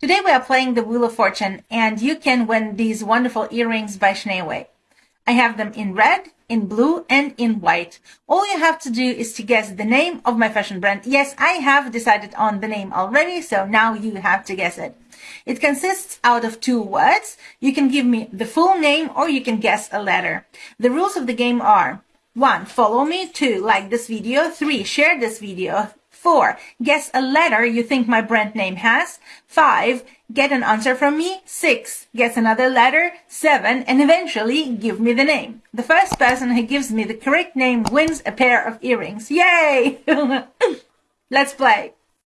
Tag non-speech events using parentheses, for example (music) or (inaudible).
Today we are playing the Wheel of Fortune and you can win these wonderful earrings by Schneeway. I have them in red, in blue, and in white. All you have to do is to guess the name of my fashion brand. Yes, I have decided on the name already, so now you have to guess it. It consists out of two words. You can give me the full name or you can guess a letter. The rules of the game are 1. Follow me. 2. Like this video. 3. Share this video. Four, guess a letter you think my brand name has. Five, get an answer from me. Six, guess another letter. Seven, and eventually give me the name. The first person who gives me the correct name wins a pair of earrings. Yay! (laughs) Let's play.